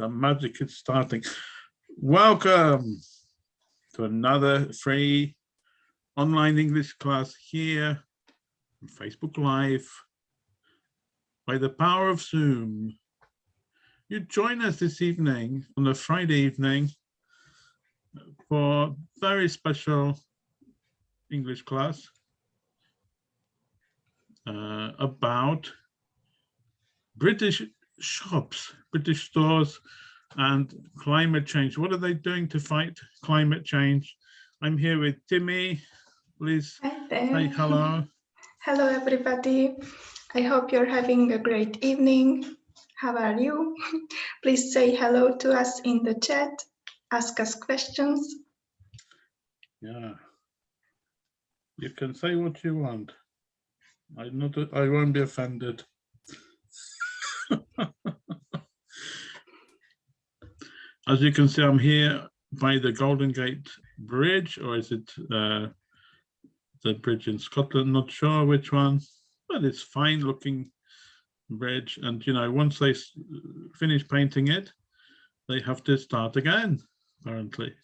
the magic is starting. Welcome to another free online English class here on Facebook Live by the power of Zoom. You join us this evening on a Friday evening for very special English class uh, about British shops, British stores and climate change. What are they doing to fight climate change? I'm here with Timmy. Please say hello. Hello, everybody. I hope you're having a great evening. How are you? Please say hello to us in the chat. Ask us questions. Yeah. You can say what you want. I not I won't be offended. As you can see, I'm here by the Golden Gate Bridge, or is it uh, the bridge in Scotland? Not sure which one, but it's fine looking bridge. And, you know, once they finish painting it, they have to start again, apparently.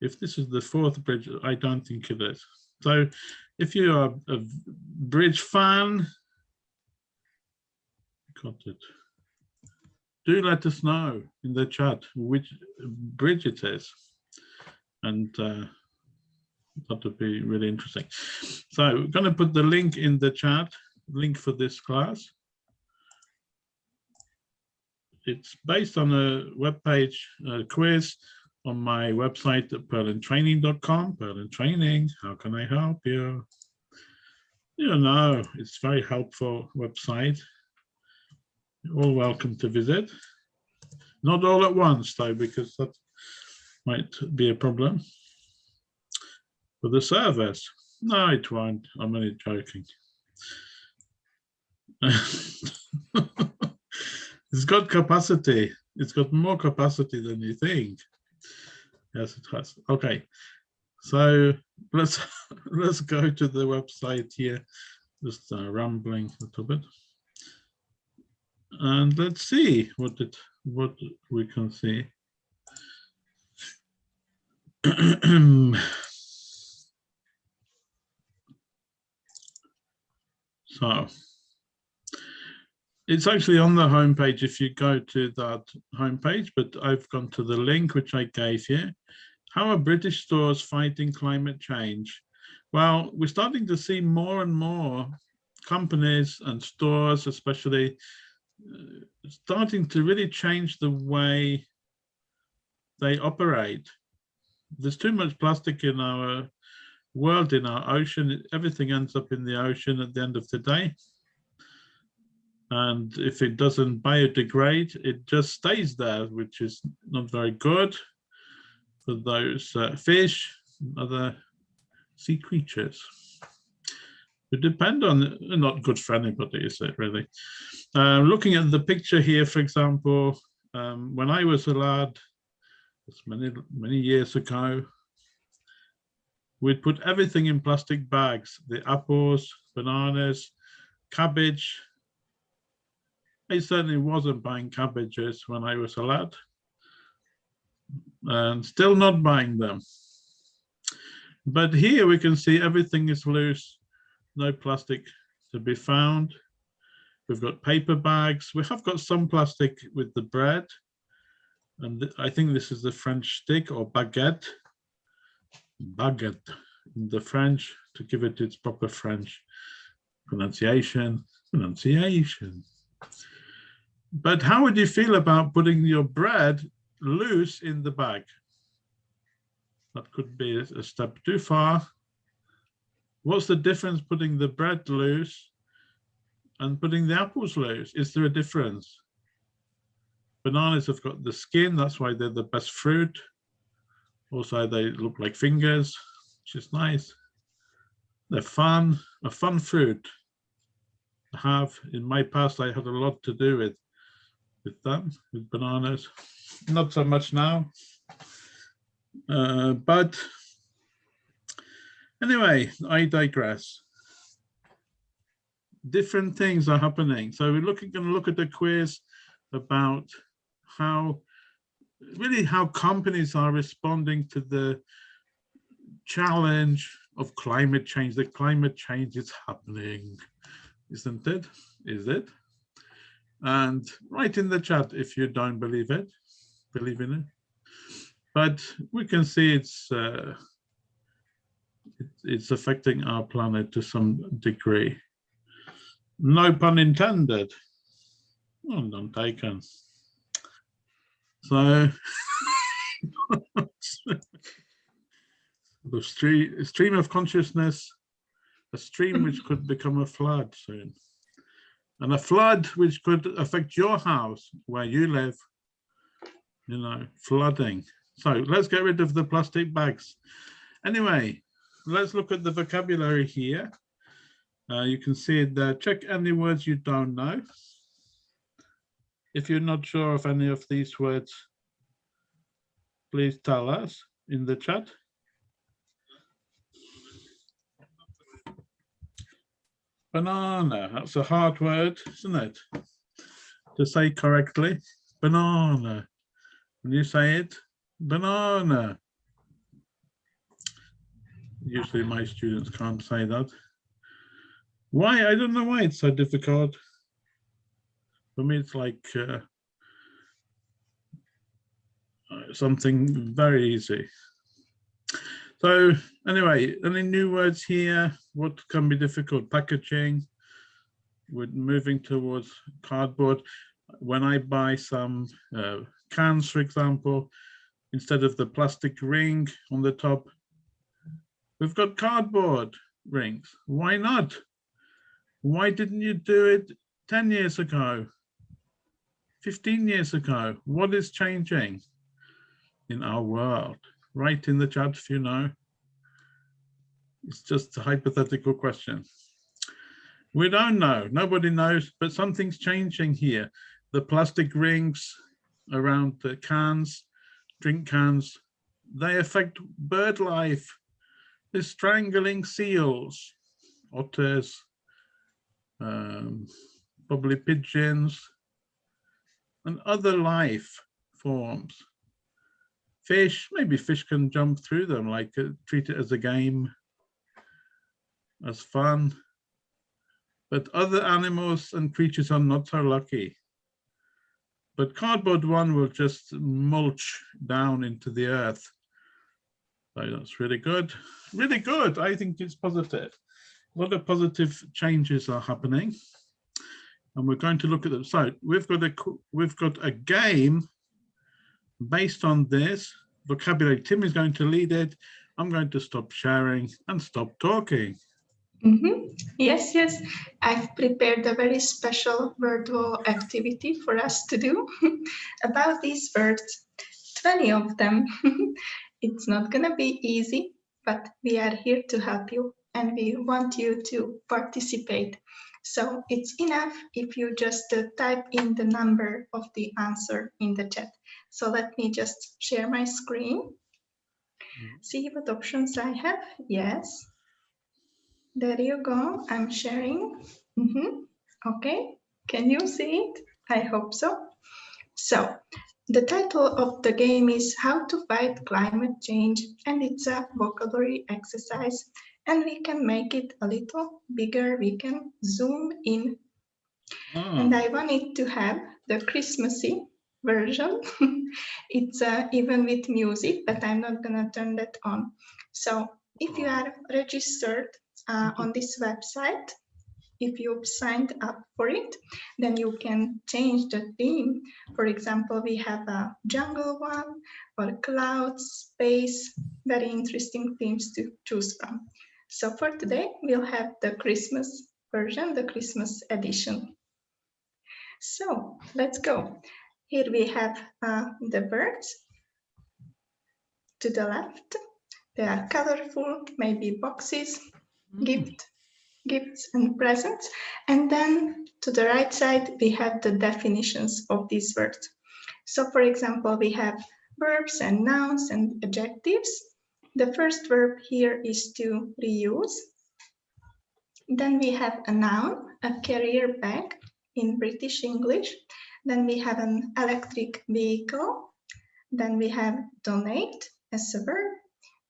If this is the Forth bridge, I don't think it is. So if you are a bridge fan, got it do let us know in the chat which bridge it is. And uh, that would be really interesting. So we're going to put the link in the chat, link for this class. It's based on a web page a quiz on my website at perlintraining.com. Perlin Training, how can I help you? You know, it's very helpful website all welcome to visit. Not all at once though, because that might be a problem. For the service, no, it won't. I'm only joking. it's got capacity. It's got more capacity than you think. Yes, it has. Okay, so let's let's go to the website here. Just uh, rambling a little bit and let's see what it what we can see. so it's actually on the homepage if you go to that homepage, but I've gone to the link which I gave you. How are British stores fighting climate change? Well, we're starting to see more and more companies and stores, especially starting to really change the way they operate. There's too much plastic in our world, in our ocean. Everything ends up in the ocean at the end of the day. And if it doesn't biodegrade, it just stays there, which is not very good for those uh, fish, other sea creatures depend on not good for anybody is it really? Uh, looking at the picture here for example um, when i was a lad it's many many years ago we'd put everything in plastic bags the apples bananas cabbage. I certainly wasn't buying cabbages when i was a lad and still not buying them. But here we can see everything is loose no plastic to be found. We've got paper bags. We have got some plastic with the bread. And I think this is the French stick or baguette. Baguette in the French to give it its proper French pronunciation. Pronunciation. But how would you feel about putting your bread loose in the bag? That could be a step too far. What's the difference putting the bread loose and putting the apples loose? Is there a difference? Bananas have got the skin, that's why they're the best fruit. Also, they look like fingers, which is nice. They're fun, a fun fruit to have. In my past, I had a lot to do with, with them, with bananas. Not so much now. Uh, but Anyway, I digress. Different things are happening. So we're looking going to look at the quiz about how really how companies are responding to the challenge of climate change. The climate change is happening, isn't it? Is it? And write in the chat if you don't believe it, believe in it. But we can see it's uh, it's affecting our planet to some degree. No pun intended. Oh, none taken. So the stream, stream of consciousness, a stream which could become a flood soon. And a flood which could affect your house where you live, you know, flooding. So let's get rid of the plastic bags. Anyway, let's look at the vocabulary here. Uh, you can see it there. Check any words you don't know. If you're not sure of any of these words, please tell us in the chat. Banana, that's a hard word, isn't it? To say correctly, banana. When you say it, banana. Usually my students can't say that. Why? I don't know why it's so difficult. For me, it's like uh, something very easy. So anyway, any new words here? What can be difficult? Packaging. We're moving towards cardboard. When I buy some uh, cans, for example, instead of the plastic ring on the top, we've got cardboard rings. Why not? Why didn't you do it 10 years ago? 15 years ago? What is changing in our world? Write in the chat if you know. It's just a hypothetical question. We don't know, nobody knows, but something's changing here. The plastic rings around the cans, drink cans, they affect bird life. They're strangling seals, otters, um, probably pigeons, and other life forms. Fish, maybe fish can jump through them, like uh, treat it as a game, as fun. But other animals and creatures are not so lucky. But cardboard one will just mulch down into the earth. So that's really good, really good. I think it's positive a lot of positive changes are happening and we're going to look at them. So we've got a we've got a game based on this vocabulary. Tim is going to lead it. I'm going to stop sharing and stop talking. Mm -hmm. Yes, yes. I've prepared a very special virtual activity for us to do about these words, 20 of them. it's not going to be easy, but we are here to help you and we want you to participate. So it's enough if you just uh, type in the number of the answer in the chat. So let me just share my screen. Mm-hmm. See what options I have? Yes. There you go. I'm sharing. Mm -hmm. Okay. Can you see it? I hope so. So the title of the game is How to Fight Climate Change, and it's a vocabulary exercise and we can make it a little bigger. We can zoom in. Oh. And I wanted to have the Christmassy version. it's uh, even with music, but I'm not gonna turn that on. So if you are registered uh, on this website, if you've signed up for it, then you can change the theme. For example, we have a jungle one or clouds, space, very interesting themes to choose from. So for today, we'll have the Christmas version, the Christmas edition. So let's go. Here we have uh, the birds to the left. They are colorful, maybe boxes, mm. gift, gifts and presents. And then to the right side, we have the definitions of these words. So for example, we have verbs and nouns and adjectives. The first verb here is to reuse. Then we have a noun, a carrier bag in British English. Then we have an electric vehicle. Then we have donate as a verb,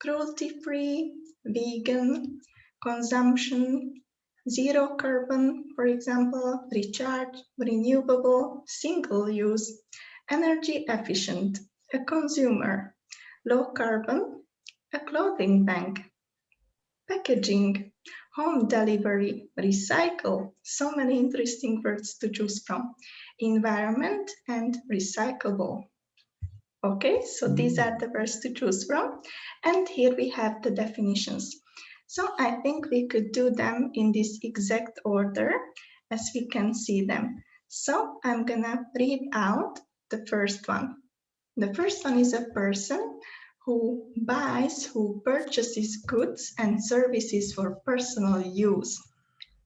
cruelty-free, vegan, consumption, zero carbon, for example, recharge, renewable, single use, energy efficient, a consumer, low carbon, a clothing bank, packaging, home delivery, recycle, so many interesting words to choose from, environment and recyclable. Okay, so these are the words to choose from. And here we have the definitions. So I think we could do them in this exact order as we can see them. So I'm gonna read out the first one. The first one is a person who buys, who purchases goods and services for personal use.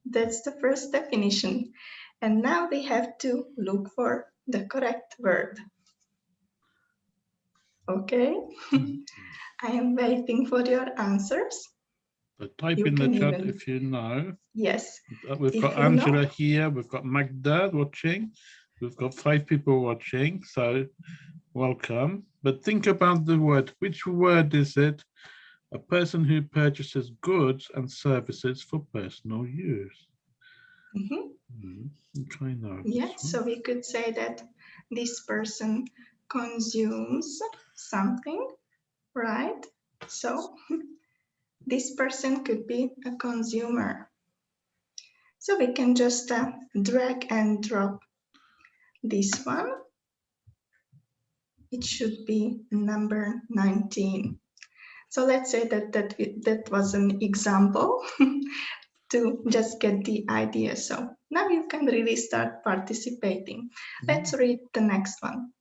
That's the first definition. And now we have to look for the correct word. Okay, I am waiting for your answers. But type You in the chat even- if you know. Yes, Uh, We've If got know- Angela here, we've got Magda watching, we've got five people watching, so welcome. But think about the word, which word is it? A person who purchases goods and services for personal use. mhm, Hmm, Okay, now. yes, so we could say that this person consumes something, right? So this person could be a consumer. So we can just uh, drag and drop this one. It should be number 19. So let's say that that, that was an example to just get the idea. So now you can really start participating. Let's read the next one.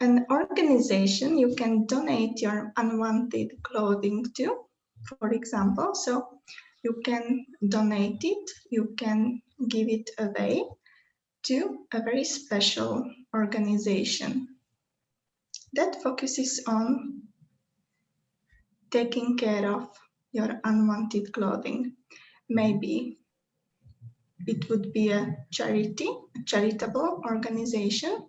An organization you can donate your unwanted clothing to, for example. So you can donate it, you can give it away to a very special organization that focuses on taking care of your unwanted clothing. Maybe it would be a charity, a charitable organization.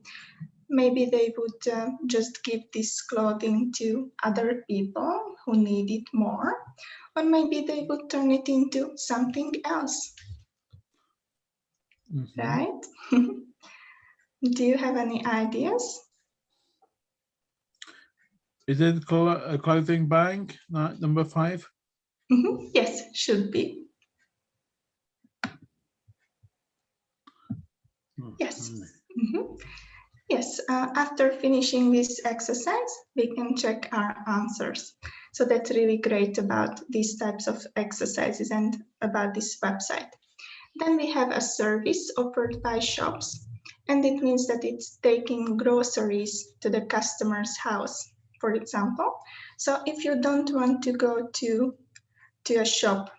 Maybe they would uh, just give this clothing to other people who need it more, or maybe they would turn it into something else, Mhm. right? Do you have any ideas? Is it a clothing bank, number five? Mhm, Yes, should be. Yes. Okay. Mhm. Yes, uh, after finishing this exercise, we can check our answers. So that's really great about these types of exercises and about this website. Then we have a service offered by shops, and it means that it's taking groceries to the customer's house, for example. So if you don't want to go to, to a shop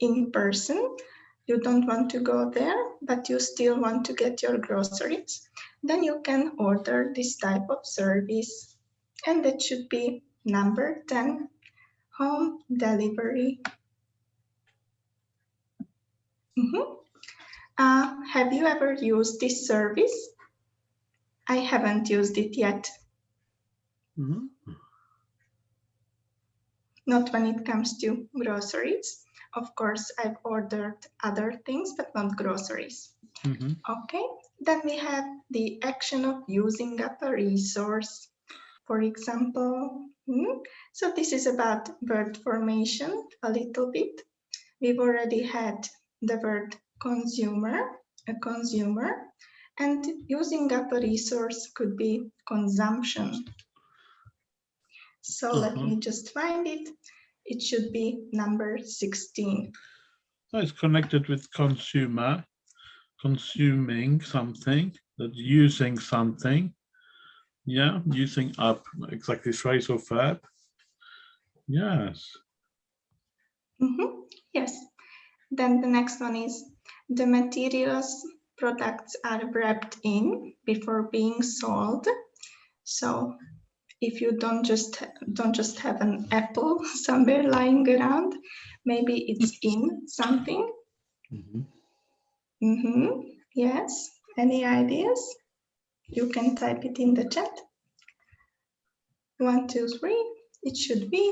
in person, you don't want to go there, but you still want to get your groceries, then you can order this type of service. And that should be number 10, home delivery. Mhm. Uh, have you ever used this service? I haven't used it yet, Mhm. not when it comes to groceries. Of course, I've ordered other things, but not groceries. Mhm. Okay, then we have the action of using up a resource. For example, hmm, so this is about word formation a little bit. We've already had the word consumer, a consumer, and using up a resource could be consumption. So let me just find it. It should be number 16. So it's connected with consumer, consuming something, that using something. Yeah, using up, exactly phrasal verb. Yes. Mhm, Yes. Then the next one is the materials products are wrapped in before being sold. So if you don't just don't just have an apple somewhere lying around, maybe it's in something. Mhm. Mhm, Yes. Any ideas? You can type it in the chat. One, two, three. It should be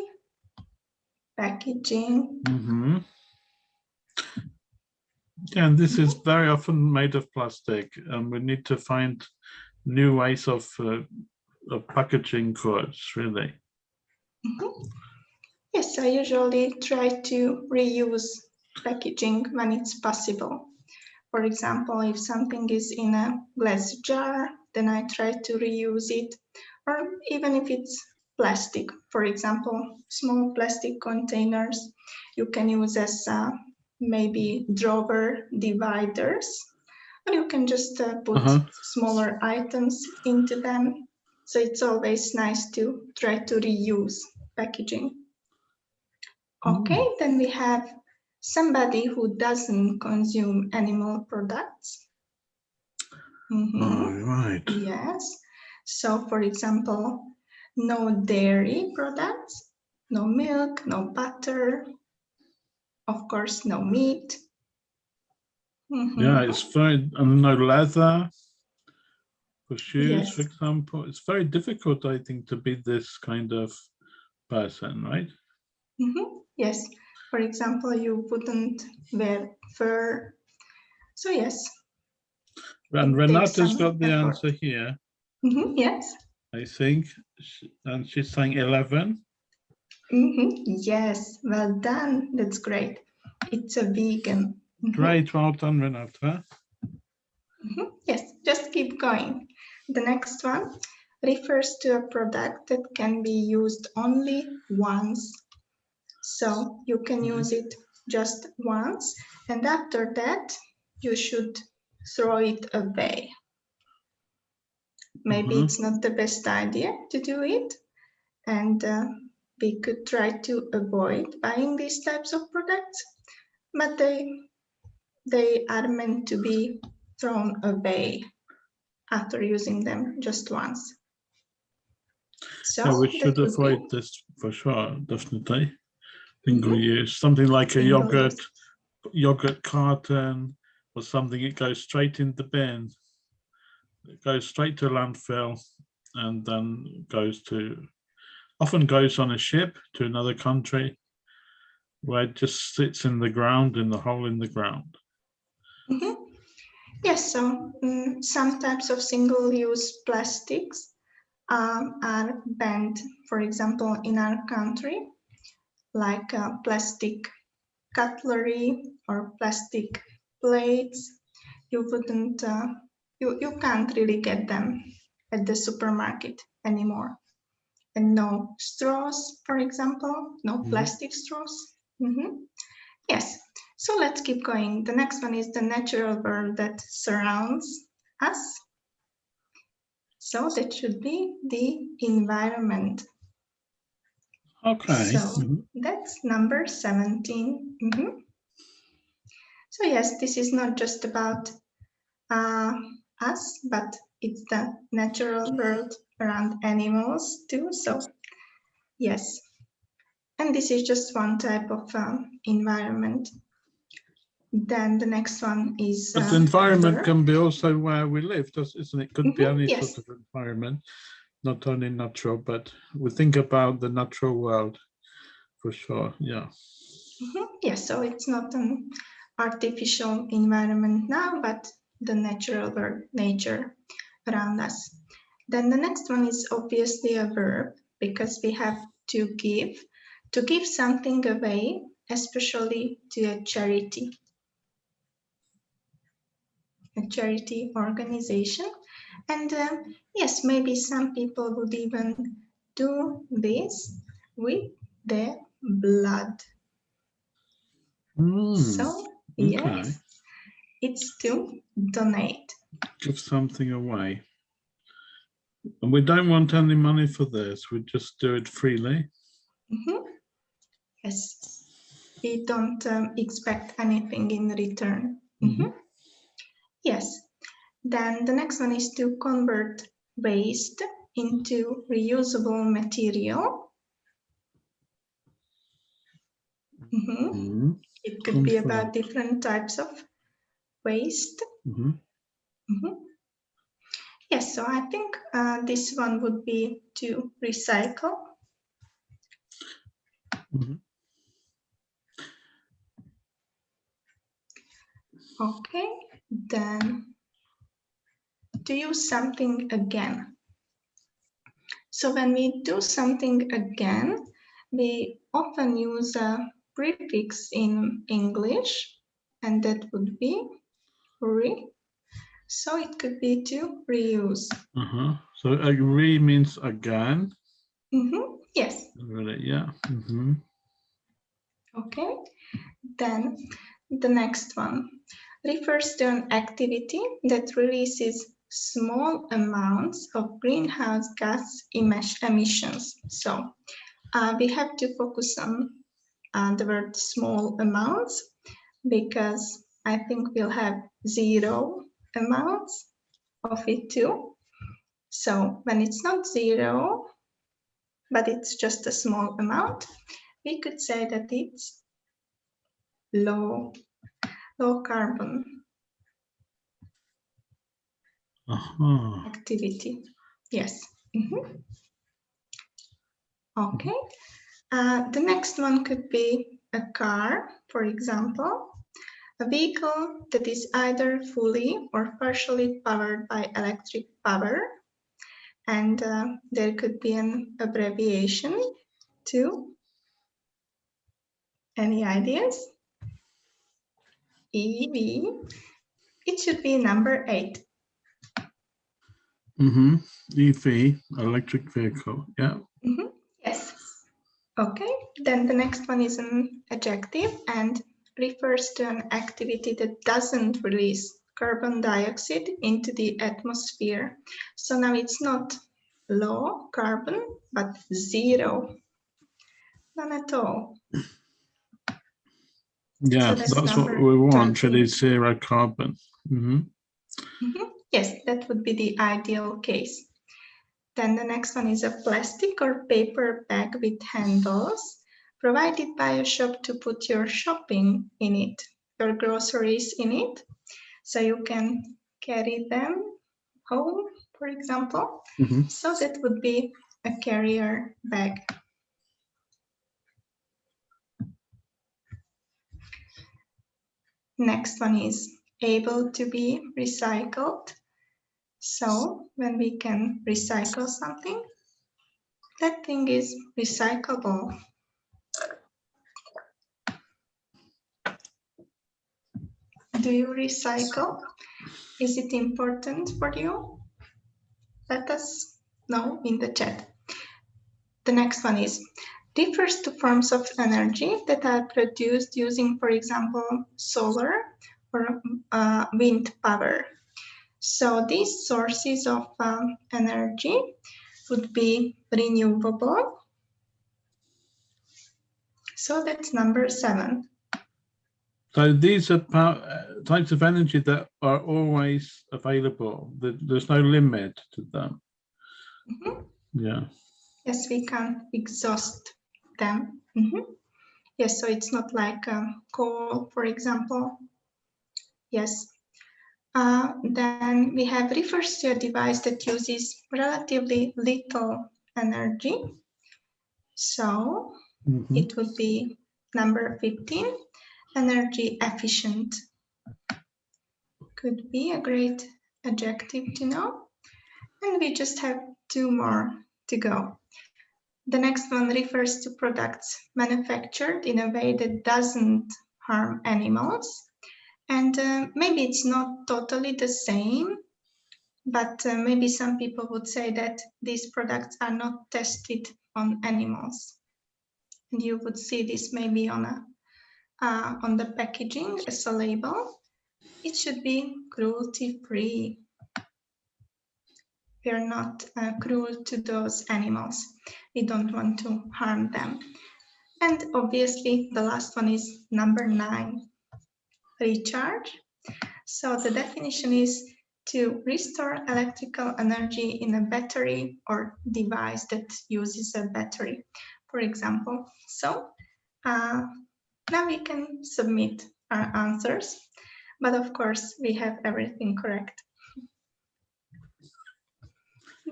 packaging. hmm and this is very often made of plastic, and we need to find new ways of, uh, of packaging goods, really. Mhm. Yes, I usually try to reuse packaging when it's possible. For example, if something is in a glass jar, then I try to reuse it. Or even if it's plastic, for example, small plastic containers, you can use as uh, maybe drawer dividers, or you can just uh, put Uh-huh. smaller items into them. So it's always nice to try to reuse packaging. Okay, then we have somebody who doesn't consume animal products. Mhm, All right. Yes. So for example, no dairy products, no milk, no butter, of course, no meat. Mhm. Yeah, it's very, and no leather for shoes, for example. It's very difficult, I think, to be this kind of person, right? Mhm, Yes, for example, you wouldn't wear fur. So yes, And Renata's got the effort. answer here, Mhm, yes, I think, and she's saying 11. Mhm, yes, well done, that's great. It's a vegan. Mhm, Great, well done, Renata. mhm, Yes, just keep going. The next one refers to a product that can be used only once. So you can Mhm. use it just once, and after that, you should throw it away. Maybe Mhm. it's not the best idea to do it, and uh, we could try to avoid buying these types of products, but they they are meant to be thrown away after using them just once. So Yeah, we should would be- avoid this for sure, definitely. Single Mhm. use, something like a Single yogurt, use. yogurt carton or something, it goes straight in the bin. It goes straight to landfill and then goes to, often goes on a ship to another country where it just sits in the ground, in the hole in the ground. Mhm. Yes, so mm, some types of single-use plastics um, are banned, for example, in our country, like uh, plastic cutlery or plastic plates. You wouldn't, uh, you, you can't really get them at the supermarket anymore. And no straws, for example, no Mhm. plastic straws. Mhm. Yes, so let's keep going. The next one is the natural world that surrounds us. So that should be the environment. Okay. So- Mhm. That's number 17. Mhm. So yes, this is not just about uh, us, but it's the natural world around animals too. So yes, and this is just one type of um, environment. Then the next one is But uh, the environment weather. can be also where we live, isn't it? Could be Mhm, any yes. sort of environment, not only natural, but we think about the natural world for sure, yeah. Mhm, Yes, so it's not an artificial environment now, but the natural world, nature around us. Then the next one is obviously a verb because we have to give, to give something away, especially to a charity. A charity organization. And um, yes, maybe some people would even do this with their blood. Hmm, So, okay. yes, it's to donate. Give something away. And we don't want any money for this, we just do it freely. Mhm. Yes, we don't um, expect anything in return. Mhm. Mhm. Yes, then the next one is to convert waste into reusable material. Mhm. Mhm, It could be about different types of waste. mhm. Mhm. Yes, so I think uh, this one would be to recycle. Mhm. Okay, then to use something again. So when we do something again, we often use a prefix in English, and that would be re. So it could be to reuse. So uh, re means again. Mhm, Yes, Really, yeah. mhm. okay. Then the next one refers to an activity that releases small amounts of greenhouse gas emis- emissions. So uh, we have to focus on uh, the word small amounts because I think we'll have zero amounts of it too. So when it's not zero, but it's just a small amount, we could say that it's low, low carbon Uh-huh. activity. Yes. Mhm. Okay. Uh, the next one could be a car, for example, a vehicle that is either fully or partially powered by electric power. And uh, there could be an abbreviation too. any ideas? EV. It should be number eight. Mm-hmm. EV, electric vehicle, yeah. Mhm, Yes. Okay, then the next one is an adjective and refers to an activity that doesn't release carbon dioxide into the atmosphere. So now it's not low carbon, but zero. None at all. Yeah, that's that's what we want, 13. really zero carbon. hmm Mhm, Yes, that would be the ideal case. Then the next one is a plastic or paper bag with handles provided by a shop to put your shopping in it, your groceries in it. So you can carry them home, for example. hmm So that would be a carrier bag. Next one is able to be recycled. So when we can recycle something, that thing is recyclable. Do you recycle? Is it important for you? Let us know in the chat. The next one is refers to forms of energy that are produced using, for example, solar or uh, wind power. So these sources of um, energy would be renewable. So that's number seven. So these are uh, types of energy that are always available. There's no limit to them. Mhm. Yeah. Yes, we can exhaust them. Mhm. Yes, so it's not like um, coal, for example. Yes. Uh, then we have refers to a device that uses relatively little energy. So Mhm. it would be number 15, energy efficient. Could be a great adjective to know. And we just have two more to go. The next one refers to products manufactured in a way that doesn't harm animals. And uh, maybe it's not totally the same, but uh, maybe some people would say that these products are not tested on animals. And you would see this maybe on a uh, on the packaging as a label. It should be cruelty free. We are not uh, cruel to those animals. We don't want to harm them. And obviously, the last one is number nine recharge. So the definition is to restore electrical energy in a battery or device that uses a battery, for example. So uh, now we can submit our answers, but of course we have everything correct.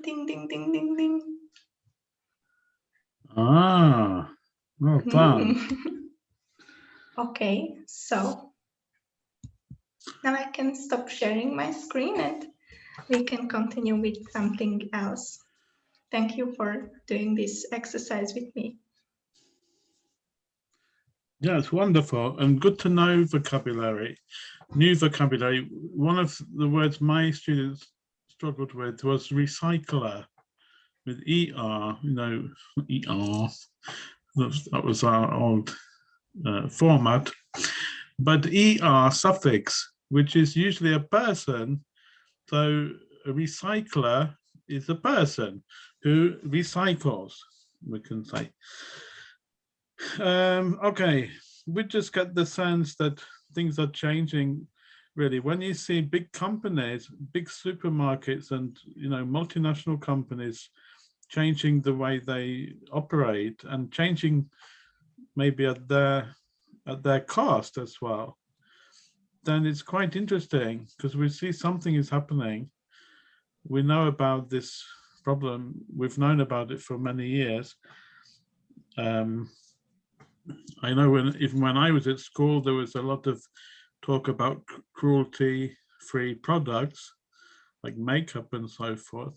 ding, ding, ding, ding, ding. Ah, well done. okay, so now I can stop sharing my screen and we can continue with something else. Thank you for doing this exercise with me. Yeah, it's wonderful and good to know vocabulary, new vocabulary. One of the words my students struggled with was recycler with ER, you know, ER, that was our old uh, format, but ER suffix, which is usually a person, so a recycler is a person who recycles, we can say. Um, okay, we just get the sense that things are changing really when you see big companies big supermarkets and you know multinational companies changing the way they operate and changing maybe at their at their cost as well then it's quite interesting because we see something is happening. We know about this problem. We've known about it for many years. Um, I know when even when I was at school there was a lot of talk about cruelty free products like makeup and so forth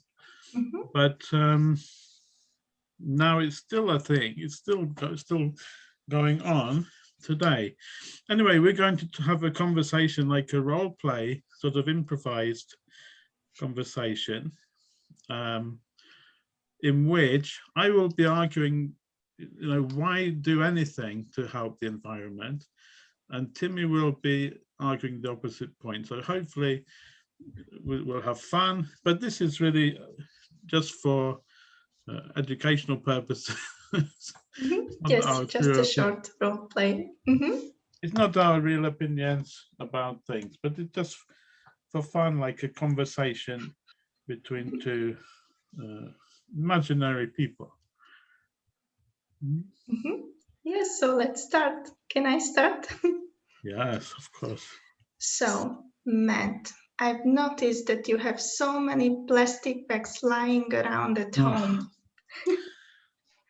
Mm -hmm. But um, now it's still a thing. It's still still going on today. Anyway, we're going to have a conversation like a role play, sort of improvised conversation, um, in which I will be arguing, you know, why do anything to help the environment? And Timmy will be arguing the opposite point. So hopefully we'll have fun, but this is really just for uh, educational purposes. Mm -hmm. Yes, just a short role play. Mm -hmm. It's not our real opinions about things, but it's just for fun, like a conversation between two uh, imaginary people. Mm -hmm. Yes, so let's start. Can I start? yes, of course. So, Matt, I've noticed that you have so many plastic bags lying around at home. you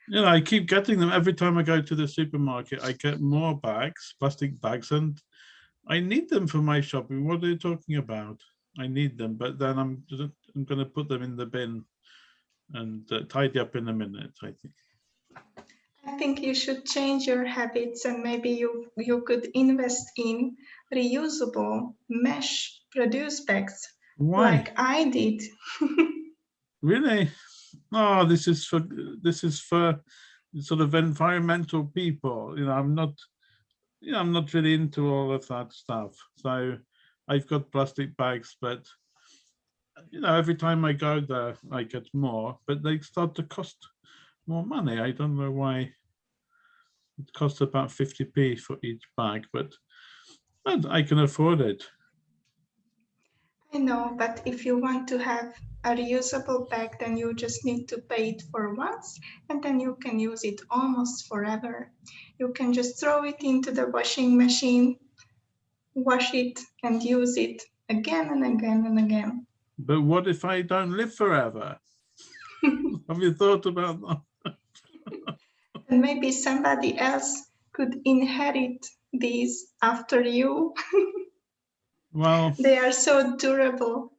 know, I keep getting them every time I go to the supermarket. I get more bags, plastic bags, and I need them for my shopping. What are you talking about? I need them, but then I'm I'm going to put them in the bin and uh, tidy up in a minute. I think. I think you should change your habits, and maybe you you could invest in reusable mesh produce bags Why? like I did. really? Oh, this is for this is for sort of environmental people. You know, I'm not, you know, I'm not really into all of that stuff. So I've got plastic bags, but you know, every time I go there, I get more, but they start to cost more money. I don't know why it costs about 50p for each bag, but I can afford it. I know, but if you want to have a reusable bag, then you just need to pay it for once and then you can use it almost forever. You can just throw it into the washing machine, wash it and use it again and again and again. But what if I don't live forever? have you thought about that? and maybe somebody else could inherit these after you. Well, they are so durable.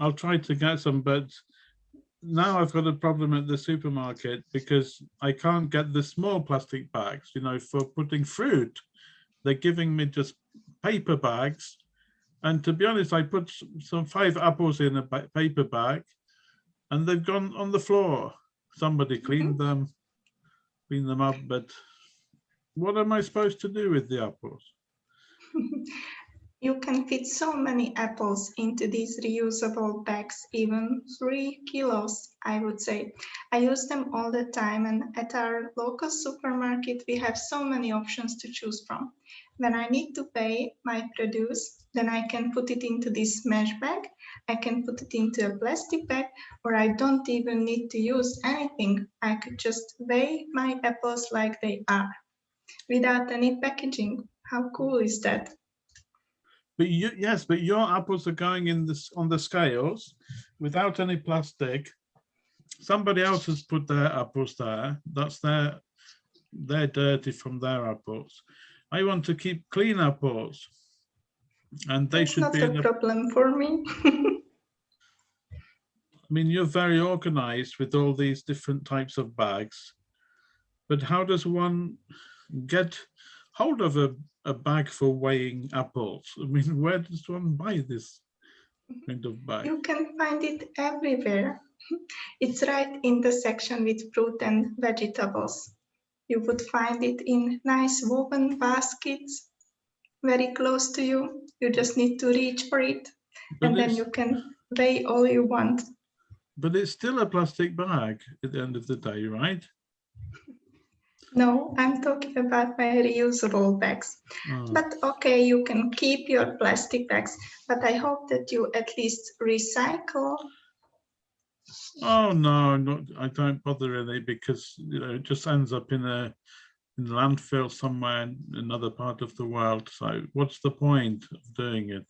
I'll try to get some, but now I've got a problem at the supermarket because I can't get the small plastic bags, you know, for putting fruit. They're giving me just paper bags. And to be honest, I put some five apples in a paper bag and they've gone on the floor. Somebody cleaned mm -hmm. them, cleaned them up, but what am I supposed to do with the apples? You can fit so many apples into these reusable bags, even three kilos, I would say. I use them all the time and at our local supermarket, we have so many options to choose from. When I need to pay my produce, then I can put it into this mesh bag, I can put it into a plastic bag, or I don't even need to use anything. I could just weigh my apples like they are, without any packaging. How cool is that? But you, yes, but your apples are going in this on the scales, without any plastic. Somebody else has put their apples there. That's their, they're dirty from their apples. I want to keep clean apples. And they That's should be a problem for me. I mean, you're very organized with all these different types of bags. But how does one get hold of a, a bag for weighing apples? I mean, where does one buy this mm-hmm. kind of bag? You can find it everywhere. It's right in the section with fruit and vegetables. You would find it in nice woven baskets, very close to you. You just need to reach for it But and then you can weigh all you want. but it's still a plastic bag at the end of the day, right? No, I'm talking about my reusable bags. Oh, But okay, you can keep your plastic bags, but I hope that you at least recycle. oh, no, not, I don't bother really because, you know, it just ends up in a in landfill somewhere in another part of the world. So what's the point of doing it?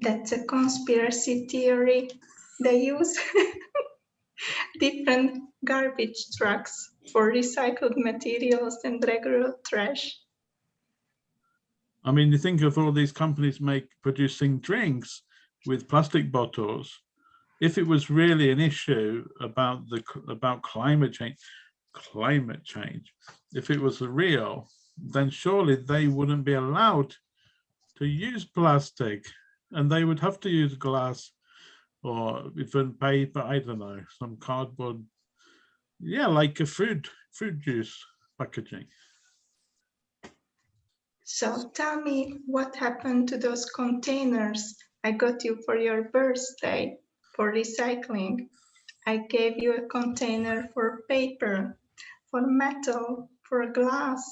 That's a conspiracy theory. They use different garbage trucks for recycled materials and regular trash. I mean, you think of all these companies make producing drinks with plastic bottles. If it was really an issue about the about climate change, climate change, if it was real, then surely they wouldn't be allowed to use plastic, and they would have to use glass or even paper. I don't know, some cardboard. Yeah, like a fruit fruit juice packaging. So tell me what happened to those containers I got you for your birthday for recycling. I gave you a container for paper, for metal, for glass.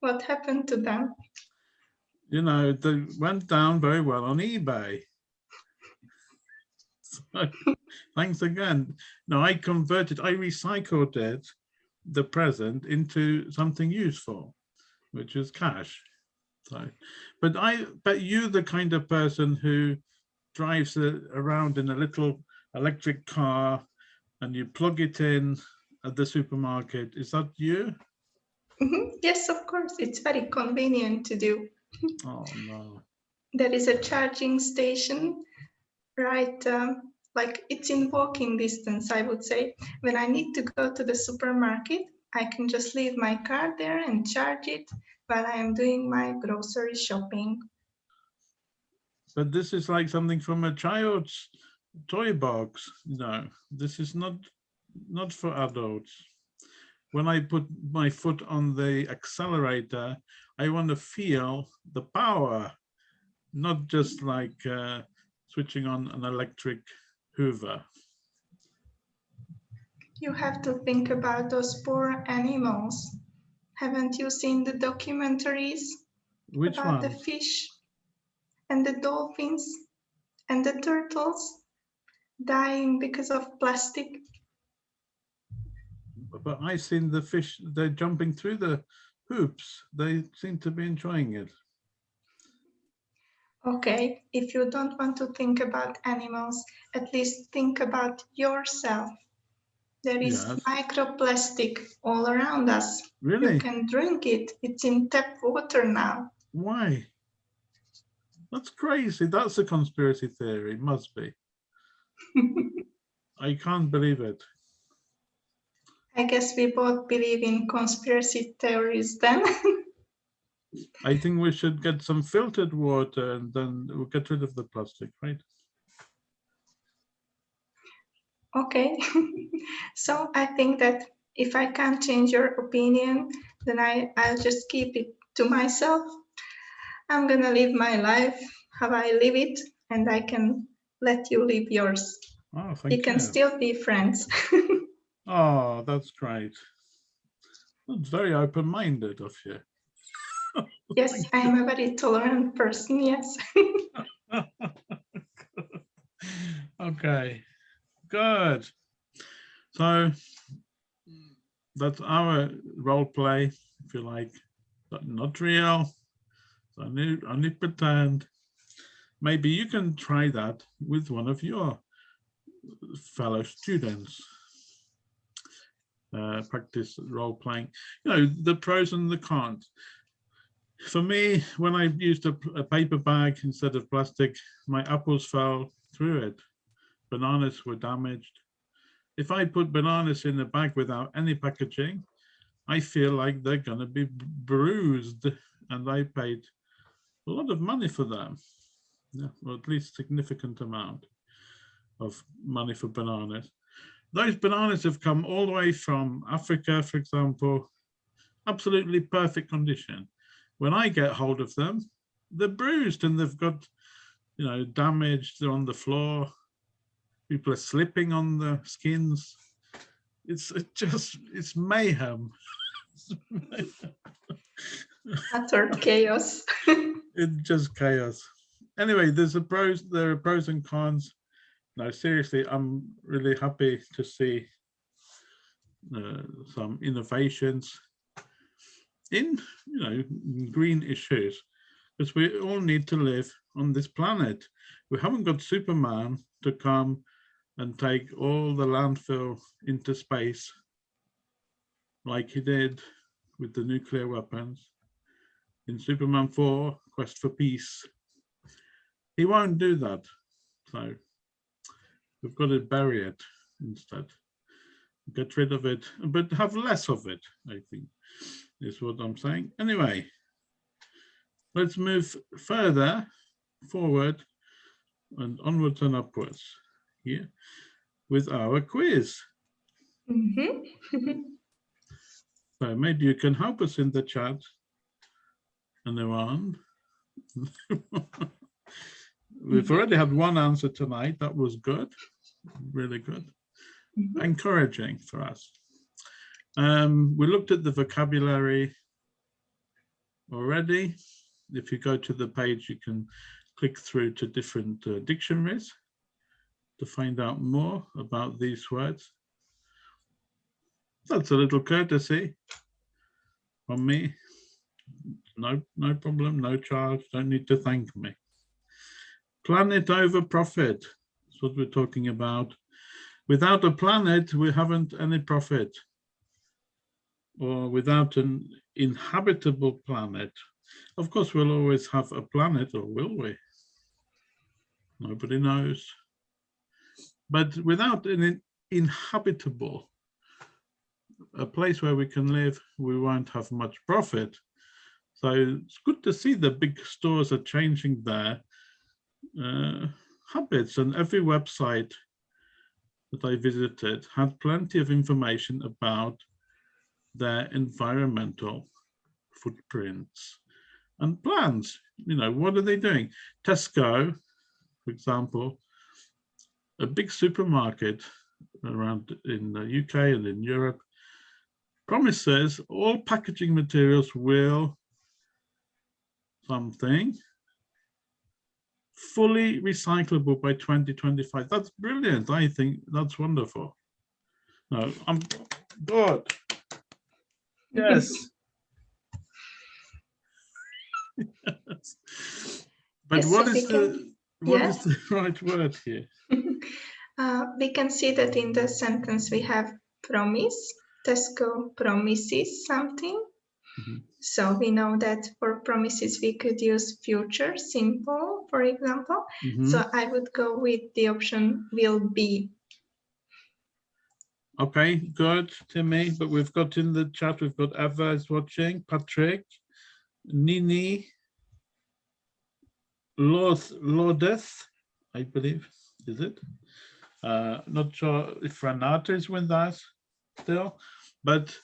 What happened to them? you know, they went down very well on eBay. So, thanks again. No, I converted, I recycled it, the present, into something useful, which is cash. So, but I bet you the kind of person who drives around in a little electric car and you plug it in at the supermarket. Is that you? Mhm, Yes, of course, it's very convenient to do. Oh, no. There is a charging station, right? um, like it's in walking distance, I would say. When I need to go to the supermarket, I can just leave my car there and charge it while I am doing my grocery shopping. But this is like something from a child's toy box. No, this is not not for adults. When I put my foot on the accelerator, I want to feel the power, not just like uh, switching on an electric Hoover. You have to think about those poor animals. Haven't you seen the documentaries Which about the fish and the dolphins and the turtles dying because of plastic? But I've seen the fish, they're jumping through the hoops. They seem to be enjoying it. Okay, if you don't want to think about animals, at least think about yourself. There is Yes. microplastic all around us. Really? You can drink it. It's in tap water now. Why? That's crazy. That's a conspiracy theory. Must be. I can't believe it. I guess we both believe in conspiracy theories then. I think we should get some filtered water and then we'll get rid of the plastic, right? okay, so I think that if I can't change your opinion, then I, I'll just keep it to myself. I'm gonna live my life how I live it, and I can let you live yours. Oh, we thank can you. still be friends. Oh, that's great. That's very open-minded of you. Yes, I am a very tolerant person. Yes. okay, good. So that's our role play, if you like, but not real. It's only only pretend. maybe you can try that with one of your fellow students. Uh, practice role playing, you know, the pros and the cons. For me, when I used a, a paper bag instead of plastic, my apples fell through it. Bananas were damaged. If I put bananas in a bag without any packaging, I feel like they're going to be bruised and I paid a lot of money for them, yeah, or at least a significant amount of money for bananas. Those bananas have come all the way from Africa, for example, absolutely perfect condition. When I get hold of them, they're bruised and they've got, you know, damaged they're on the floor. People are slipping on the skins. It's it just, it's mayhem. Utter chaos. it's just chaos. Anyway, there's a pros, there are pros and cons. No, seriously, I'm really happy to see uh, some innovations in, you know, green issues, because we all need to live on this planet. We haven't got Superman to come and take all the landfill into space like he did with the nuclear weapons in Superman 4, Quest for Peace. He won't do that. So we've got to bury it instead. Get rid of it, but have less of it, I think, is what I'm saying. Anyway, let's move further forward and onwards and upwards here with our quiz. Mm -hmm. so maybe you can help us in the chat and on. We've already had one answer tonight. That was good, really good, mm -hmm. encouraging for us. Um, we looked at the vocabulary already. If you go to the page, you can click through to different uh, dictionaries to find out more about these words. That's a little courtesy from me no, no problem, no charge, don't need to thank me. Planet over profit, that's what we're talking about. Without a planet, we haven't any profit. Or without an inhabitable planet, of course, we'll always have a planet, or will we? Nobody knows. But without an inhabitable, a place where we can live, we won't have much profit. So it's good to see the big stores are changing their uh, habits and every website that I visited had plenty of information about their environmental footprints and plans. You know, what are they doing? Tesco, for example, a big supermarket around in the UK and in Europe, promises all packaging materials will something fully recyclable by 2025. That's brilliant. I think that's wonderful. No, I'm good. Yes. yes. But yes, what so is the what yeah. is the right word here? Uh, we can see that in the sentence we have promise. Tesco promises something. Mm -hmm. So we know that for promises, we could use future simple, for example. Mm -hmm. So I would go with the option will be. Okay, good, Timmy. But we've got in the chat, we've got Eva is watching, Patrick, Nini, Lordeth, I believe, is it? Uh, not sure if Renata is with us still, but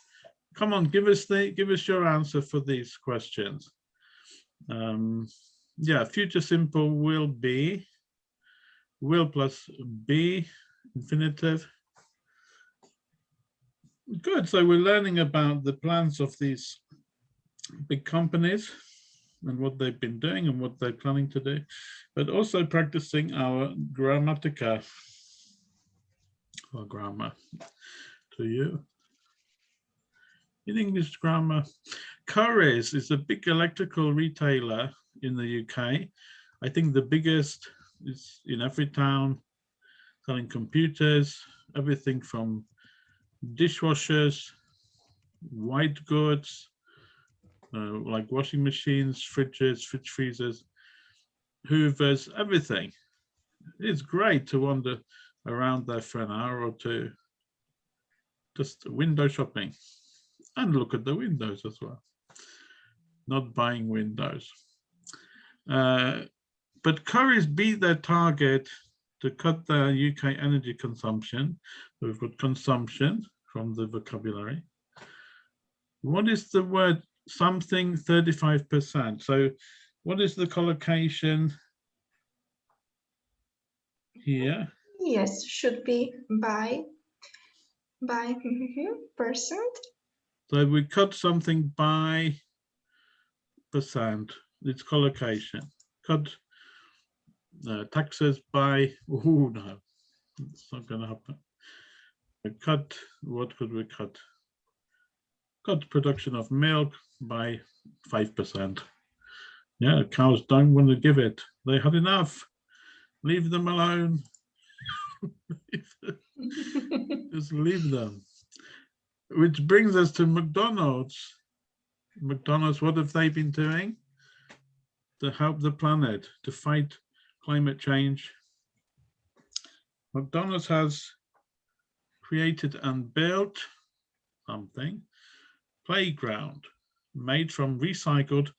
come on, give us the give us your answer for these questions. Um, yeah, future simple will be will plus be infinitive. Good. So we're learning about the plans of these big companies and what they've been doing and what they're planning to do, but also practicing our grammatica or grammar to you in English grammar. Currys is a big electrical retailer in the UK. I think the biggest is in every town selling computers, everything from dishwashers, white goods, uh, like washing machines, fridges, fridge freezers, hoovers, everything. It's great to wander around there for an hour or two. Just window shopping and look at the windows as well. Not buying windows. Uh, but Currys beat their target to cut their UK energy consumption. We've got consumption from the vocabulary. What is the word something 35%? So what is the collocation here? Yes, should be by by mhm, percent. So we cut something by percent, its collocation. Cut uh, taxes by, oh no, it's not gonna happen. We cut, what could we cut? Cut production of milk by 5%. Yeah, cows don't want to give it. They had enough. Leave them alone. Just leave them. Which brings us to McDonald's. McDonald's, what have they been doing to help the planet, to fight climate change? McDonald's has created and built something, playground made from recycled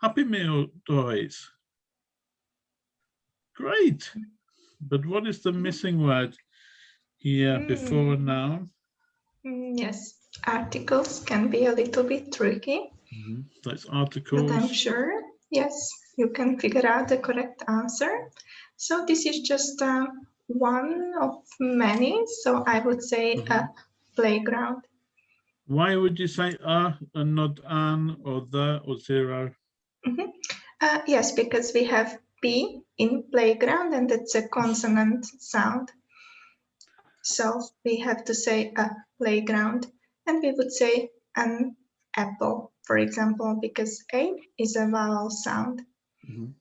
Happy Meal toys. Great. But what is the missing word here before Hmm. now? Mm, Yes, articles can be a little bit tricky, Mhm, That's but I'm sure, yes, you can figure out the correct answer. So this is just uh, one of many, so I would say a playground. Why would you say a and not an or the or zero? Uh, yes, because we have P in playground and it's a consonant sound. So we have to say a playground and we would say an apple, for example, because A is a vowel sound. Mhm.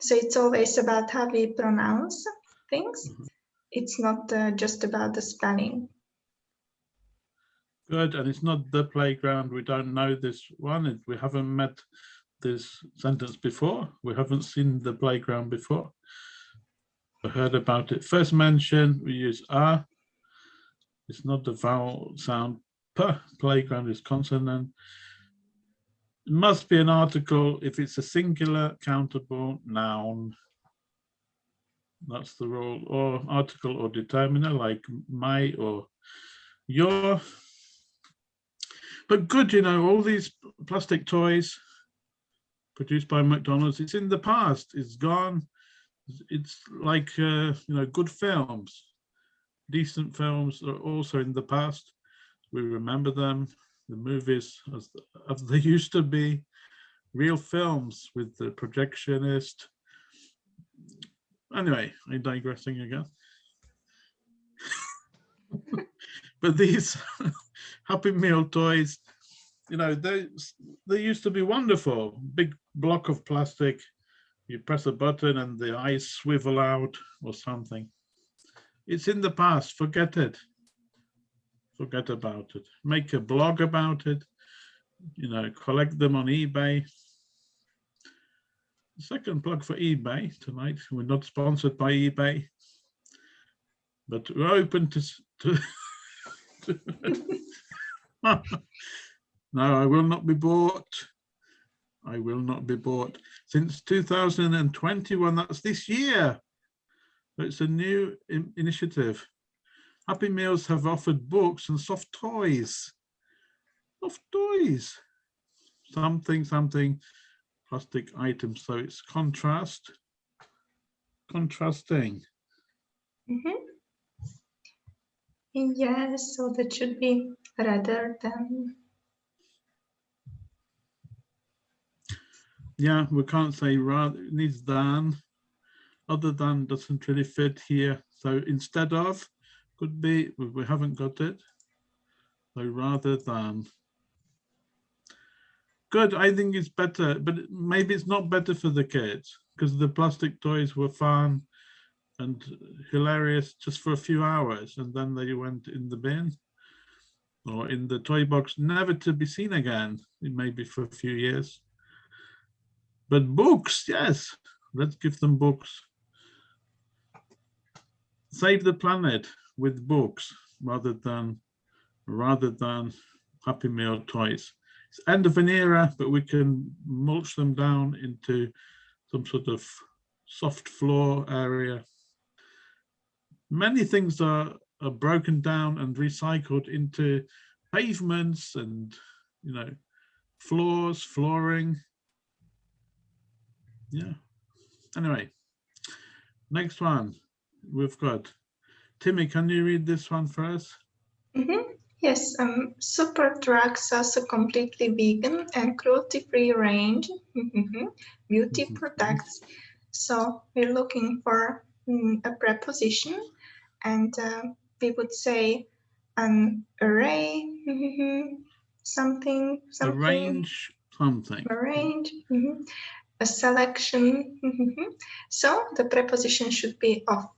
So it's always about how we pronounce things. Mhm. It's not uh, just about the spelling. Good, and it's not the playground. We don't know this one. We haven't met this sentence before. We haven't seen the playground before. We heard about it. First mention, we use a. It's not the vowel sound. P, playground is consonant. Must be an article if it's a singular countable noun. That's the rule, or article or determiner like my or your. But good, you know, all these plastic toys produced by McDonald's, it's in the past, it's gone. It's like, uh, you know, good films, decent films are also in the past. We remember them, the movies as, as they used to be, real films with the projectionist. Anyway, I'm digressing again. but these Happy Meal toys, you know, they they used to be wonderful. Big block of plastic. You press a button and the eyes swivel out or something. It's in the past. Forget it. Forget about it. Make a blog about it. You know, collect them on eBay. Second plug for eBay tonight. We're not sponsored by eBay, but we're open to. to no, I will not be bought. I will not be bought. Since 2021, that's this year. It's a new initiative. Happy Meals have offered books and soft toys. Soft toys. Something, something, plastic items. So it's contrast. Contrasting. Mhm. Yes, so that should be rather than. Yeah, we can't say rather, it needs than. Other than doesn't really fit here. So instead of could be, we haven't got it. So rather than. Good, I think it's better, but maybe it's not better for the kids. because the plastic toys were fun and hilarious just for a few hours and then they went in the bin or in the toy box, never to be seen again, maybe for a few years. But books, yes, let's give them books. Save the planet with books rather than rather than Happy Meal toys. It's end of an era, but we can mulch them down into some sort of soft floor area. Many things are, are broken down and recycled into pavements and, you know, floors, flooring. Yeah. Anyway, next one we've got. Timmy, can you read this one for us? Mm -hmm. Yes, um, Superdrug's has a completely vegan and cruelty-free range beauty mm -hmm. products. So we're looking for um, a preposition and uh, we would say an array, something, something. Arrange something. Arrange, mm -hmm. a selection. So the preposition should be of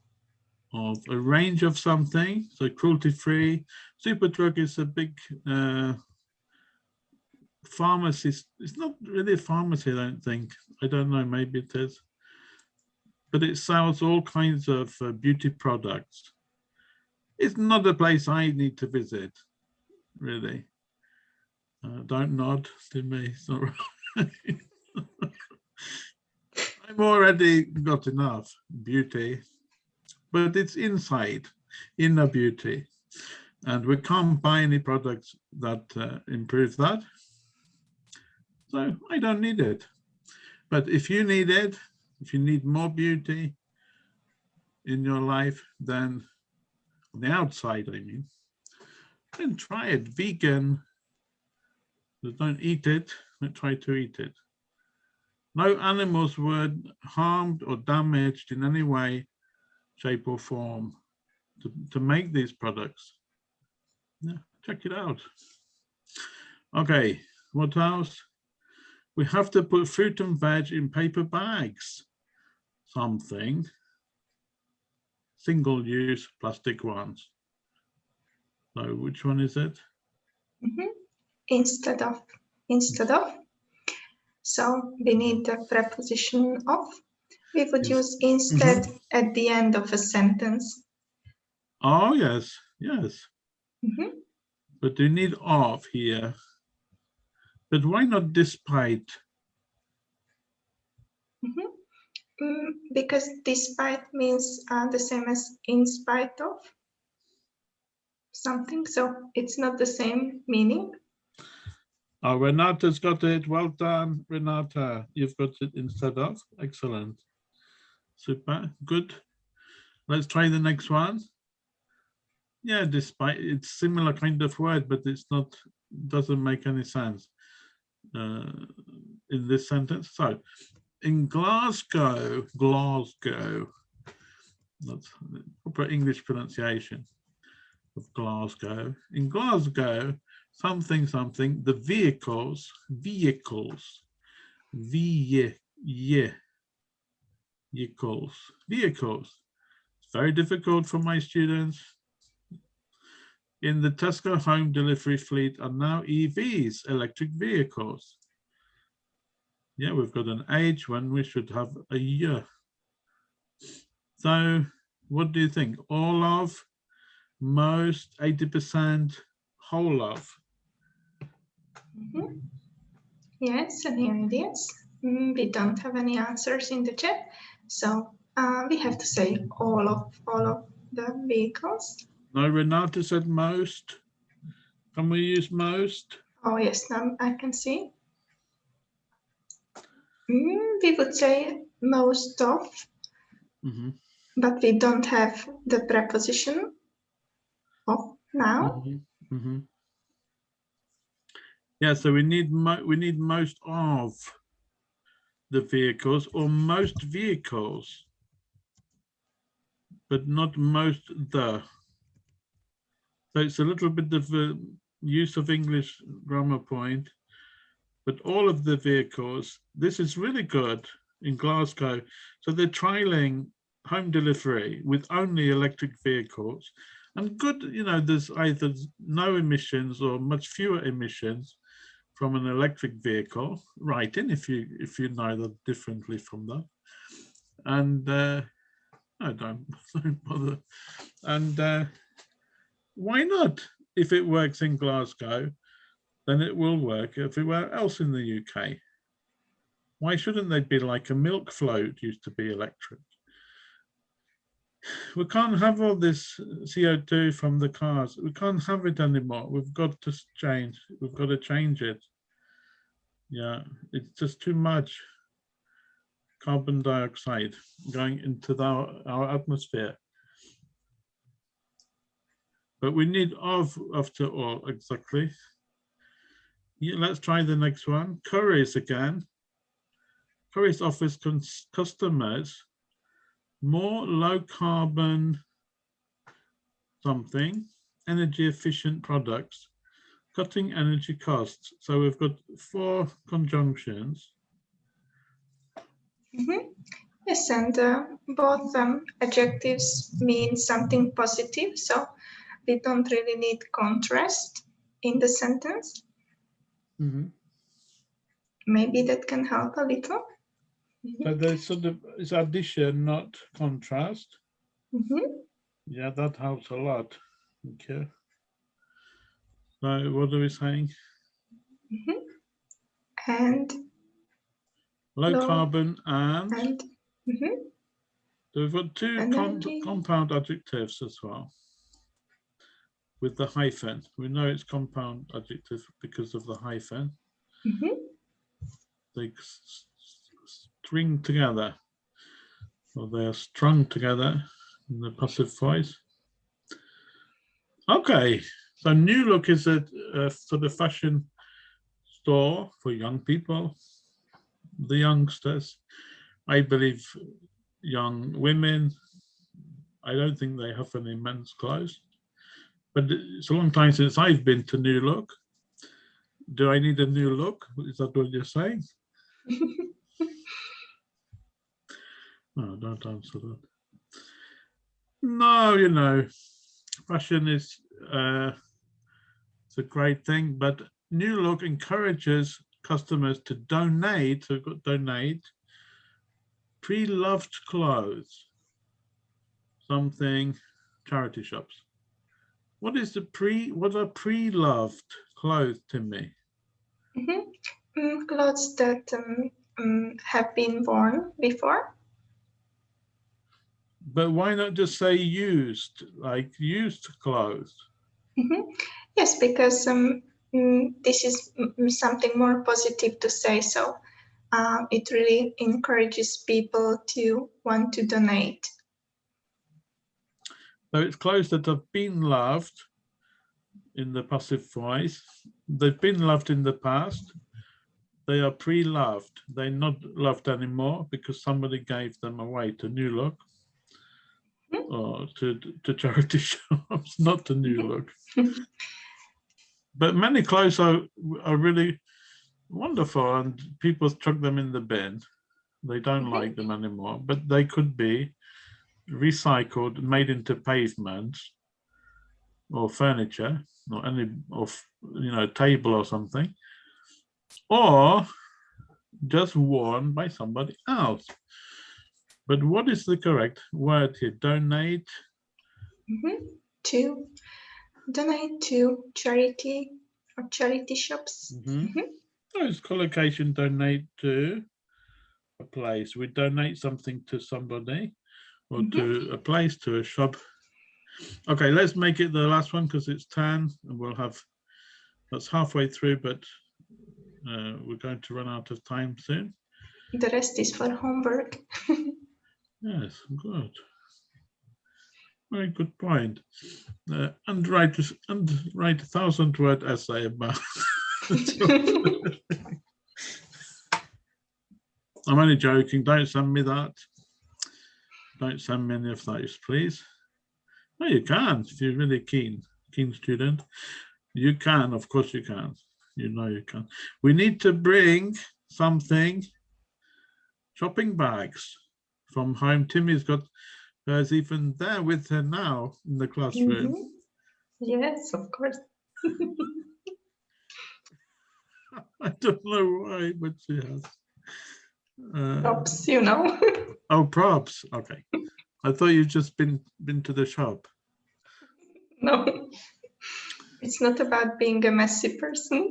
of a range of something, so cruelty-free. Superdrug is a big uh, pharmacy. It's not really a pharmacy, I don't think. I don't know, maybe it is. But it sells all kinds of uh, beauty products. It's not a place I need to visit, really. Uh, don't nod to me, it's not right. I've already got enough beauty but it's inside, inner beauty. And we can't buy any products that uh, improve that. So I don't need it. But if you need it, if you need more beauty in your life than on the outside, I mean, then try it vegan. Don't eat it, but try to eat it. No animals were harmed or damaged in any way shape or form to, to make these products. Yeah, check it out. Okay, what else? We have to put fruit and veg in paper bags. Something. Single use plastic ones. So which one is it? Mm -hmm. Instead of, instead of. So we need the preposition of we would use instead mm -hmm. at the end of a sentence. Oh, yes, yes. Mm -hmm. But you need of here. But why not despite? Mm -hmm. mm, because despite means uh, the same as in spite of something, so it's not the same meaning. Oh, Renata's got it. Well done, Renata. You've got it instead of. Excellent. Super, good. Let's try the next one. Yeah, despite it's similar kind of word, but it's not doesn't make any sense uh, in this sentence. So in Glasgow, Glasgow, that's proper English pronunciation of Glasgow. In Glasgow, something, something, the vehicles, vehicles, v yeah, vehicles, vehicles. It's very difficult for my students. In the Tesco home delivery fleet are now EVs, electric vehicles. Yeah, we've got an age when we should have a year. So what do you think? All of, most, 80%, whole of? Mm -hmm. Yes, and here it is. We don't have any answers in the chat. So uh, we have to say all of all of the vehicles. No, Renata said most. Can we use most? Oh yes, now I can see. Mm, we would say most of, mm -hmm. but we don't have the preposition of now. Mm -hmm. Mm -hmm. Yeah, so we need we need most of the vehicles or most vehicles, but not most the. So it's a little bit of a use of English grammar point, but all of the vehicles, this is really good. in Glasgow. So they're trialing home delivery with only electric vehicles and good, you know, there's either no emissions or much fewer emissions from an electric vehicle, right in if you if you know that differently from that. And uh, I don't, don't bother. And uh, why not? If it works in Glasgow, then it will work everywhere else in the UK. Why shouldn't they be like a milk float used to be electric? We can't have all this CO2 from the cars. We can't have it anymore. We've got to change. We've got to change it. Yeah, it's just too much carbon dioxide going into the, our atmosphere. But we need of after all, exactly. Yeah, let's try the next one. Currys again. Currys offers customers more low carbon something, energy efficient products, cutting energy costs. So we've got four conjunctions. Mm -hmm. Yes, and uh, both um, adjectives mean something positive, so we don't really need contrast in the sentence. Mm -hmm. Maybe that can help a little. But there's sort of it's addition, not contrast. Mm -hmm. Yeah, that helps a lot. Okay. So what are we saying? Mm -hmm. And low, low, carbon and, and mm -hmm. so we've got two com compound adjectives as well with the hyphen. We know it's compound adjective because of the hyphen. Mm-hmm. They string together, or they are strung together in the passive voice. Okay, so New Look is a, a sort of fashion store for young people, the youngsters. I believe young women. I don't think they have any men's clothes, but it's a long time since I've been to New Look. Do I need a new look? Is that what you're saying? No, don't answer that. No, you know, fashion is uh, great thing, but New Look encourages customers to donate, so donate pre-loved clothes, something charity shops. What is the pre? What are pre-loved clothes, Timmy? Mm -hmm. mm, clothes that um, um, have been worn before but why not just say used, like used clothes? Mm -hmm. Yes, because um, mm, this is something more positive to say. So uh, it really encourages people to want to donate. So it's clothes that have been loved in the passive voice. They've been loved in the past. They are pre-loved. They're not loved anymore because somebody gave them away to New Look uh, to, to charity shops, not to New Look. but many clothes are, are really wonderful and people chuck them in the bin. They don't mm-hmm. like them anymore, but they could be recycled, made into pavements or furniture or any of you know table or something or just worn by somebody else but what is the correct word here? Donate? Mm -hmm. To donate to charity or charity shops. Mm -hmm. Mm -hmm. It's collocation donate to a place. We donate something to somebody or to mm-hmm. a place, to a shop. Okay, let's make it the last one because it's 10 and we'll have, that's halfway through, but uh, we're going to run out of time soon. The rest is for homework. Yes, good. Very good point. Uh, and write and write a thousand word essay about. I'm only joking. Don't send me that. Don't send me any of those, please. No, you can if you're really keen, keen student. You can, of course you can. You know you can. We need to bring something shopping bags from home. Timmy's got hers even there with her now in the classroom. Mhm. Yes, of course. I don't know why, but she has. Uh, Props, you know. oh, props. Okay. I thought you'd just been been to the shop. no, it's not about being a messy person.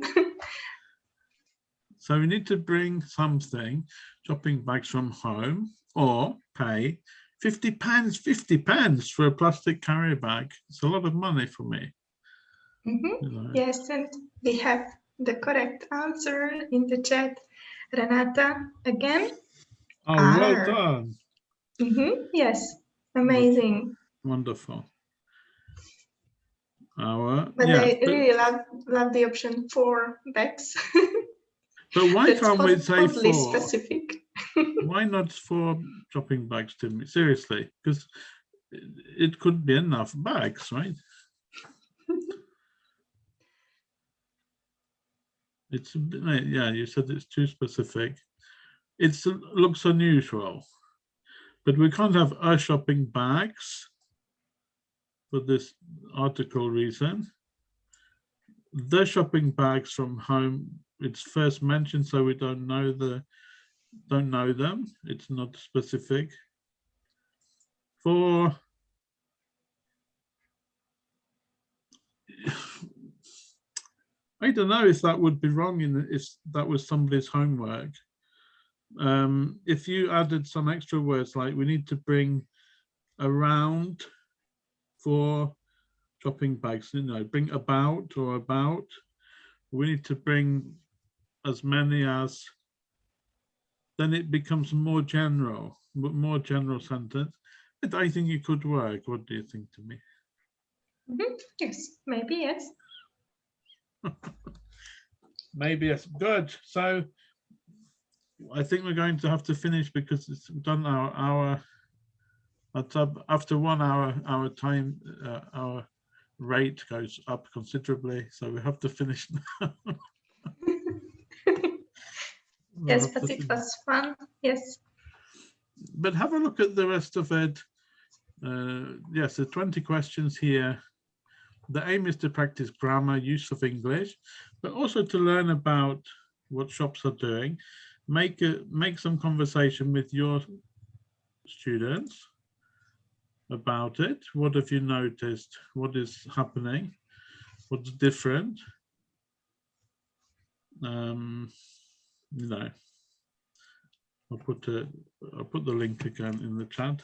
So we need to bring something, shopping bags from home, or pay 50 pounds, 50 pounds for a plastic carrier bag. It's a lot of money for me. Mhm. you know. Yes, and we have the correct answer in the chat. Renata, again. Oh, well Arr. done. Mhm, Yes, amazing. Wonderful. Our, But yeah, I but, really love, love the option for bags. but why can't we say four? specific. Why not for shopping bags, Timmy? Seriously, because it, could be enough bags, right? It's, uh, yeah, you said it's too specific. It looks unusual. But we can't have our shopping bags for this article reason. The shopping bags from home, it's first mentioned, so we don't know the, don't know them. It's not specific. For I don't know if that would be wrong in if that was somebody's homework. Um, if you added some extra words like we need to bring around for shopping bags, you know, bring about or about. We need to bring as many as, then it becomes more general, m- more general sentence. But I think it could work. What do you think Timmy? Mhm, Yes, maybe yes. Maybe yes. Good. So I think we're going to have to finish because it's done our up after one hour. Our time, uh, our rate goes up considerably. So we have to finish now. We'll Yes, have but it was fun. Yes. but have a look at the rest of it. Uh, yes, the 20 questions here. The aim is to practice grammar, use of English, but also to learn about what shops are doing. Make a, make some conversation with your students about it. What have you noticed? What is happening? What's different? Um, know, I'll put a, I'll put the link again in the chat.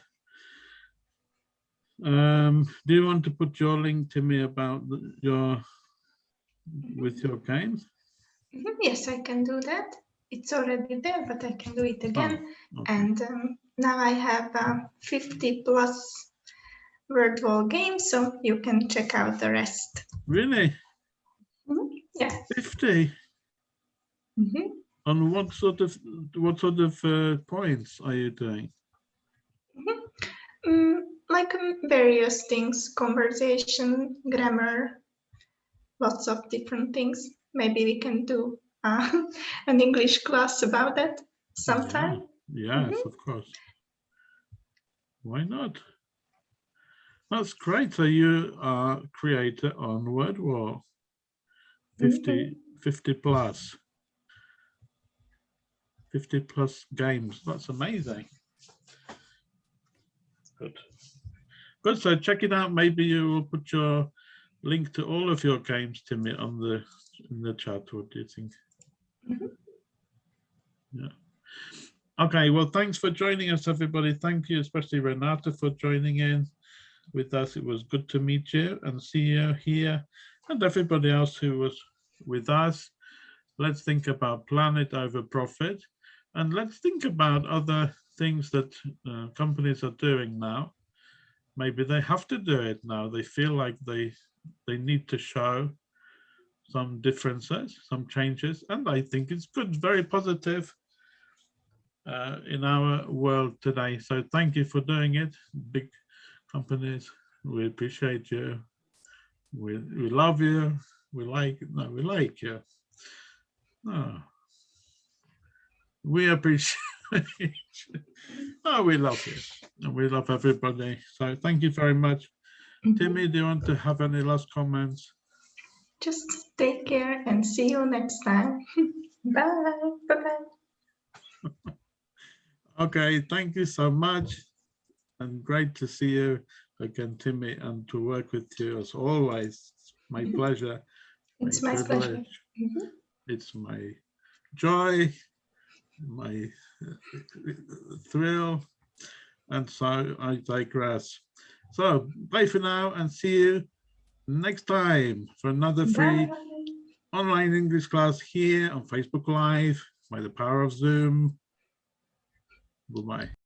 Um, do you want to put your link to me about the- your with your games? Mhm, Yes, I can do that. It's already there, but I can do it again. Okay. And um, now I have uh, 50 plus word wall games, so you can check out the rest. Really, Yeah. fifty? Mhm. On what sort of what sort of uh, points are you doing? Mm, like um, various things, conversation, grammar, lots of different things. Maybe we can do uh, an English class about that sometime. Yes, of course. Why not? That's great. So you are creator on WordWall. 50, 50 plus. 50 plus games. That's amazing. Good. Good. So check it out. Maybe you will put your link to all of your games, Timmy, on the in the chat. What do you think? Mhm. Yeah. Okay. Well, thanks for joining us, everybody. Thank you, especially Renata, for joining in with us. It was good to meet you and see you here, and everybody else who was with us. Let's think about planet over profit, and let's think about other things that uh, companies are doing now. Maybe they have to do it now. They feel like they they need to show some differences, some changes, and I think it's good, very positive uh, in our world today. So thank you for doing it, big companies. We appreciate you. We we love you. We like no, we like you. No. We appreciate oh, we love you. And we love everybody. So thank you very much. Mhm. Timmy, do you want to have any last comments? Just take care and see you next time. Bye. Bye-bye. Okay, thank you so much. And great to see you again, Timmy, and to work with you as always. It's my Mhm. pleasure. It's my pleasure. privilege. Mhm. It's my joy, my uh, thrill. And so I digress. So bye for now and see you next time for another free Bye. online English class here on Facebook Live by the power of Zoom. Bye-bye.